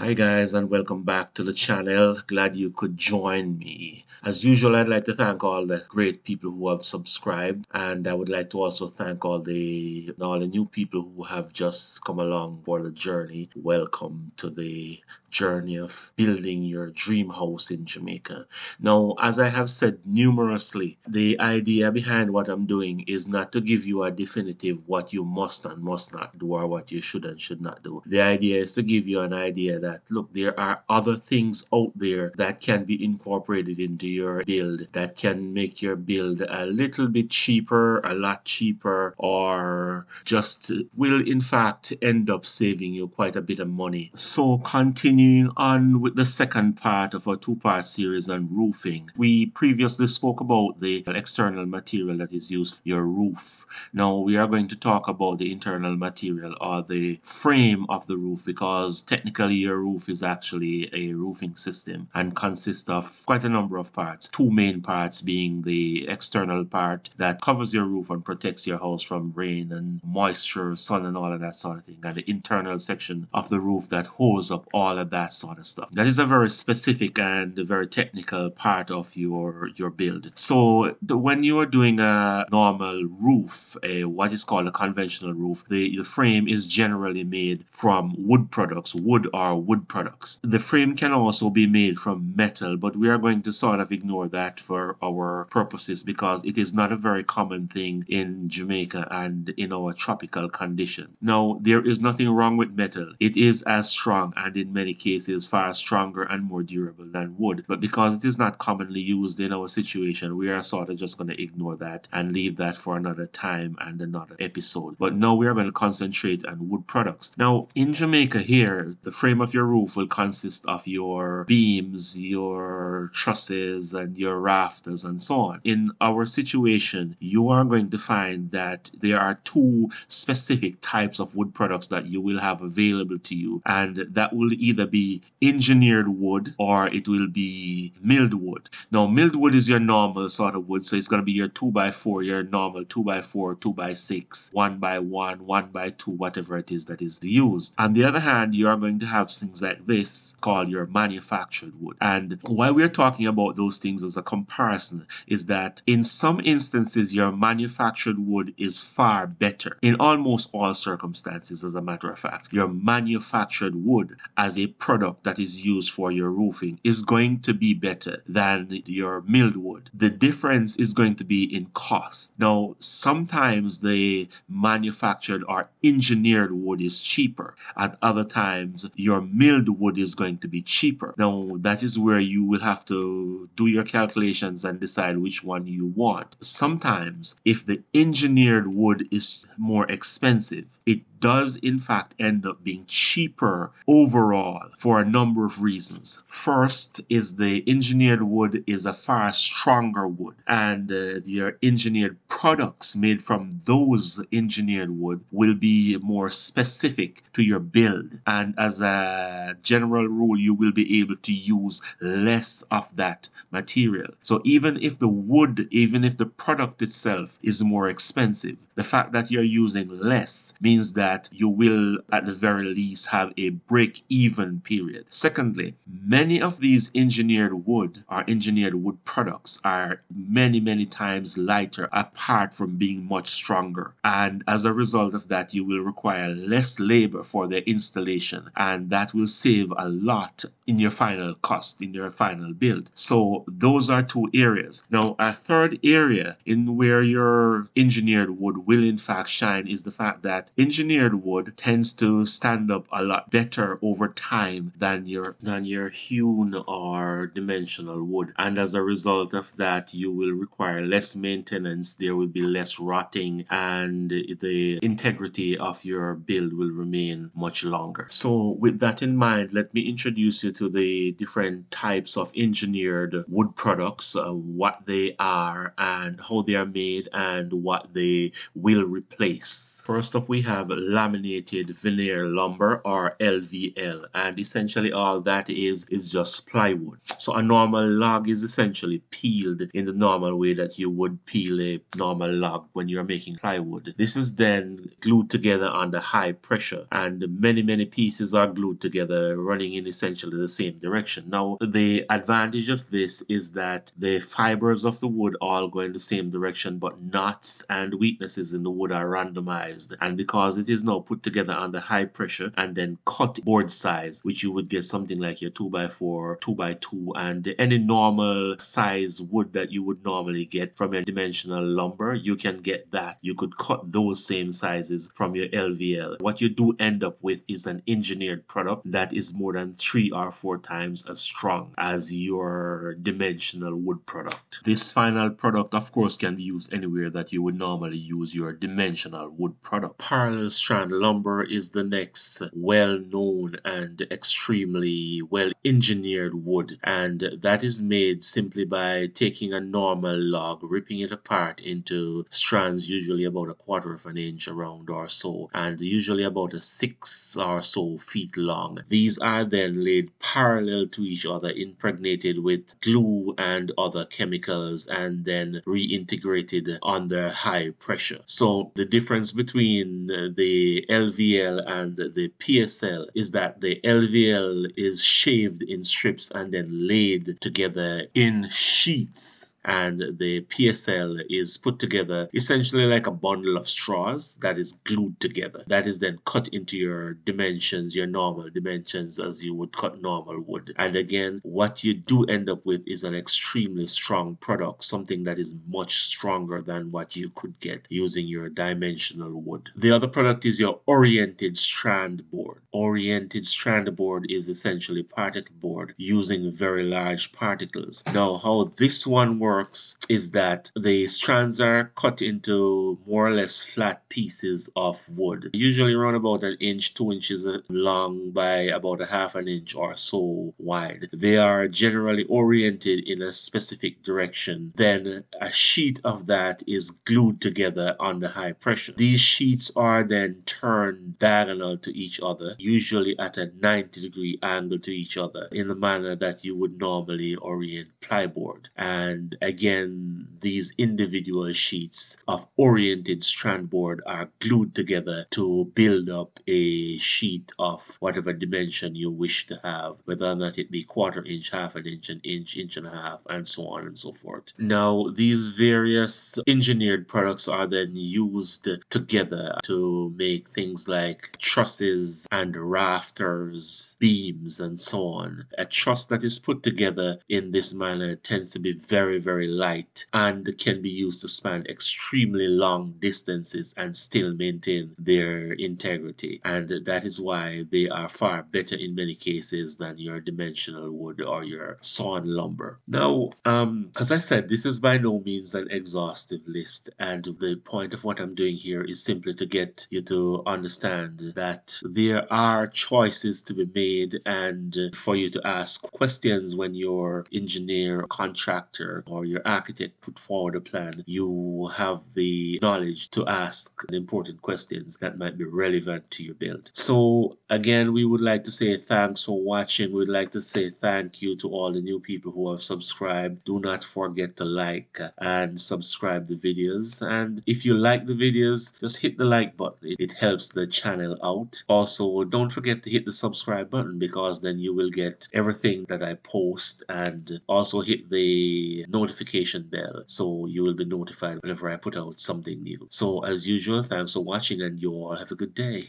Hi guys and welcome back to the channel. Glad you could join me. As usual, I'd like to thank all the great people who have subscribed and I would like to also thank all the all the new people who have just come along for the journey. Welcome to the journey of building your dream house in Jamaica. Now, as I have said numerously, the idea behind what I'm doing is not to give you a definitive what you must and must not do or what you should and should not do. The idea is to give you an idea that look, there are other things out there that can be incorporated into your build that can make your build a little bit cheaper, a lot cheaper, or just will in fact end up saving you quite a bit of money. So continuing on with the second part of our two-part series on roofing, we previously spoke about the external material that is used for your roof. Now we are going to talk about the internal material or the frame of the roof because technically your roof is actually a roofing system and consists of quite a number of parts. Two main parts being the external part that covers your roof and protects your house from rain and moisture, sun and all of that sort of thing. And the internal section of the roof that holds up all of that sort of stuff. That is a very specific and very technical part of your, your build. So the, when you are doing a normal roof, a, what is called a conventional roof, the, the frame is generally made from wood products, wood or wood products. The frame can also be made from metal, but we are going to sort of ignore that for our purposes because it is not a very common thing in Jamaica and in our tropical condition. Now, there is nothing wrong with metal. It is as strong and in many cases far stronger and more durable than wood. But because it is not commonly used in our situation, we are sort of just going to ignore that and leave that for another time and another episode. But now we are going to concentrate on wood products. Now, in Jamaica here, the frame of your roof will consist of your beams, your trusses, and your rafters, and so on. In our situation, you are going to find that there are two specific types of wood products that you will have available to you, and that will either be engineered wood or it will be milled wood. Now, milled wood is your normal sort of wood, so it's going to be your 2x4, your normal 2x4, 2x6, 1x1, 1x2, whatever it is that is used. On the other hand, you are going to have things like this called your manufactured wood. And why we're talking about those things as a comparison is that in some instances, your manufactured wood is far better in almost all circumstances, as a matter of fact. Your manufactured wood as a product that is used for your roofing is going to be better than your milled wood. The difference is going to be in cost. Now, sometimes the manufactured or engineered wood is cheaper. At other times, your milled wood is going to be cheaper. Now, that is where you will have to do your calculations and decide which one you want. Sometimes, if the engineered wood is more expensive, it does in fact end up being cheaper overall for a number of reasons. First is the engineered wood is a far stronger wood and uh, your engineered products made from those engineered wood will be more specific to your build and as a general rule you will be able to use less of that material. So even if the wood, even if the product itself is more expensive, the fact that you're using less means that you will at the very least have a break even period. Secondly, many of these engineered wood or engineered wood products are many, many times lighter from being much stronger. And as a result of that, you will require less labor for the installation and that will save a lot in your final cost, in your final build. So those are two areas. Now, a third area in where your engineered wood will in fact shine is the fact that engineered engineered wood tends to stand up a lot better over time than your than your hewn or dimensional wood and as a result of that you will require less maintenance there will be less rotting and the integrity of your build will remain much longer so with that in mind let me introduce you to the different types of engineered wood products uh, what they are and how they are made and what they will replace first up we have laminated veneer lumber or LVL and essentially all that is is just plywood. So a normal log is essentially peeled in the normal way that you would peel a normal log when you're making plywood. This is then glued together under high pressure and many many pieces are glued together running in essentially the same direction. Now the advantage of this is that the fibers of the wood all go in the same direction but knots and weaknesses in the wood are randomized and because it is now put together under high pressure and then cut board size which you would get something like your 2x4 2x2 and any normal size wood that you would normally get from your dimensional lumber you can get that. You could cut those same sizes from your LVL what you do end up with is an engineered product that is more than three or four times as strong as your dimensional wood product. This final product of course can be used anywhere that you would normally use your dimensional wood product. Parallel strand lumber is the next well-known and extremely well engineered wood and that is made simply by taking a normal log ripping it apart into strands usually about a quarter of an inch around or so and usually about a six or so feet long. These are then laid parallel to each other impregnated with glue and other chemicals and then reintegrated under high pressure. So the difference between the LVL and the PSL is that the LVL is shaved in strips and then laid together in sheets and the PSL is put together essentially like a bundle of straws that is glued together. That is then cut into your dimensions your normal dimensions as you would cut normal wood. And again what you do end up with is an extremely strong product something that is much stronger than what you could get using your dimensional wood. The other product is your oriented strand board. Oriented strand board is essentially particle board using very large particles. Now how this one works works is that the strands are cut into more or less flat pieces of wood. Usually around about an inch two inches long by about a half an inch or so wide. They are generally oriented in a specific direction. Then a sheet of that is glued together under high pressure. These sheets are then turned diagonal to each other usually at a 90 degree angle to each other in the manner that you would normally orient plyboard and again these individual sheets of oriented strand board are glued together to build up a sheet of whatever dimension you wish to have whether or not it be quarter inch half an inch an inch inch and a half and so on and so forth. Now these various engineered products are then used together to make things like trusses and rafters beams and so on. A truss that is put together in this manner tends to be very very light and can be used to span extremely long distances and still maintain their integrity. And that is why they are far better in many cases than your dimensional wood or your sawn lumber. Now um as I said this is by no means an exhaustive list. And the point of what I'm doing here is simply to get you to understand that there are choices to be made and for you to ask questions when your engineer contractor or your architect put forward a plan you have the knowledge to ask important questions that might be relevant to your build. So again we would like to say thanks for watching. We'd like to say thank you to all the new people who have subscribed. Do not forget to like and subscribe the videos. And if you like the videos just hit the like button. It helps the channel out. Also don't forget to hit the subscribe button because then you will get everything that I post. And also hit the notification bell so you will be notified whenever I put out something new. So as usual thanks for watching and you all have a good day